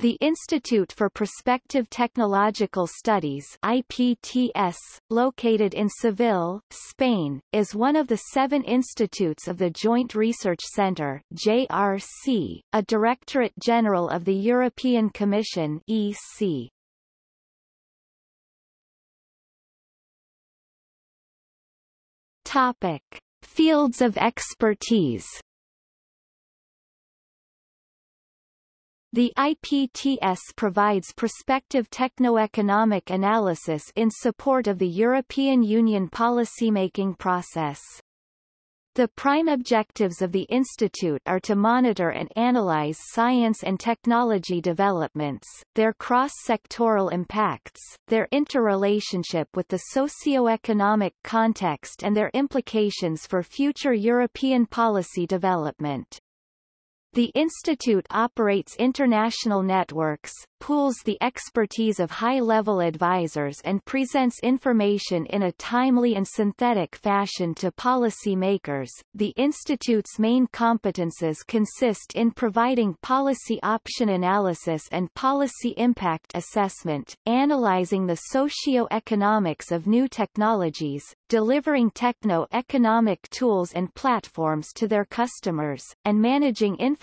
The Institute for Prospective Technological Studies IPTS, located in Seville, Spain, is one of the seven institutes of the Joint Research Centre JRC, a Directorate General of the European Commission EC. Topic. Fields of expertise The IPTS provides prospective techno-economic analysis in support of the European Union policymaking process. The prime objectives of the Institute are to monitor and analyze science and technology developments, their cross-sectoral impacts, their interrelationship with the socio-economic context and their implications for future European policy development. The institute operates international networks, pools the expertise of high-level advisors and presents information in a timely and synthetic fashion to policy makers. The institute's main competences consist in providing policy option analysis and policy impact assessment, analyzing the socio-economics of new technologies, delivering techno-economic tools and platforms to their customers, and managing information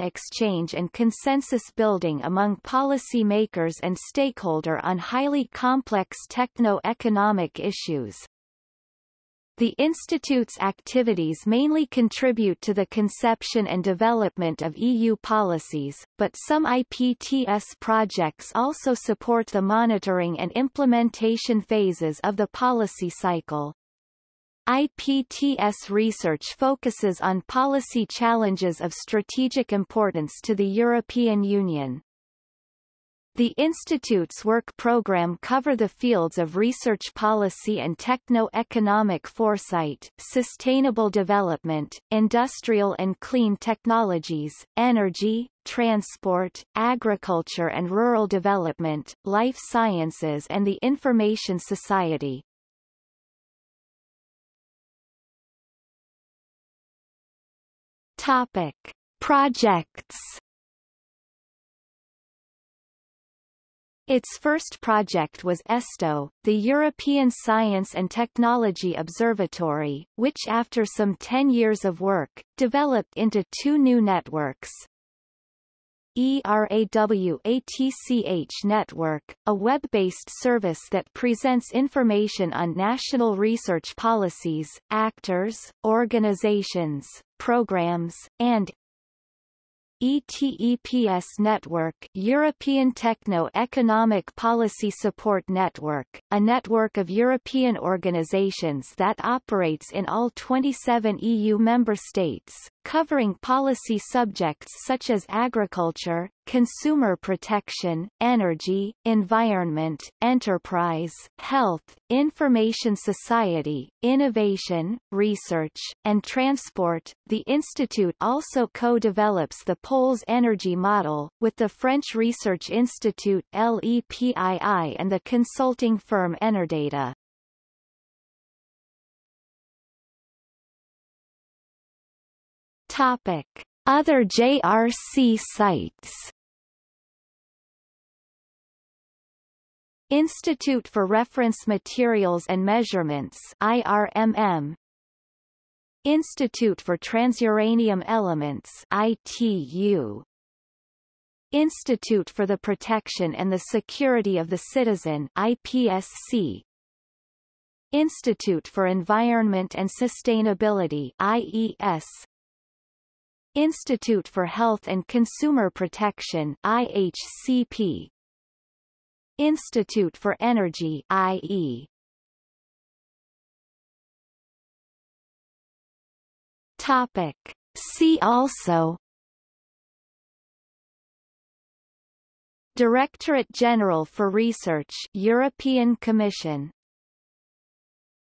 exchange and consensus building among policy policy makers and stakeholder on highly complex techno-economic issues. The Institute's activities mainly contribute to the conception and development of EU policies, but some IPTS projects also support the monitoring and implementation phases of the policy cycle. IPTS research focuses on policy challenges of strategic importance to the European Union. The Institute's work program cover the fields of research policy and techno-economic foresight, sustainable development, industrial and clean technologies, energy, transport, agriculture and rural development, life sciences and the information society. Topic. Projects Its first project was ESTO, the European Science and Technology Observatory, which after some 10 years of work, developed into two new networks. ERAWATCH Network, a web-based service that presents information on national research policies, actors, organizations, programs, and ETEPS Network European Techno-Economic Policy Support Network, a network of European organizations that operates in all 27 EU member states, covering policy subjects such as agriculture, consumer protection, energy, environment, enterprise, health, information society, innovation, research, and transport. The institute also co-develops the Poles energy model, with the French Research Institute LEPII and the consulting firm Enerdata. Topic. Other JRC sites. Institute for Reference Materials and Measurements IRMM Institute for Transuranium Elements ITU Institute for the Protection and the Security of the Citizen IPSC Institute for Environment and Sustainability IES Institute for Health and Consumer Protection IHCP Institute for Energy IE Topic. See also. Directorate General for Research European Commission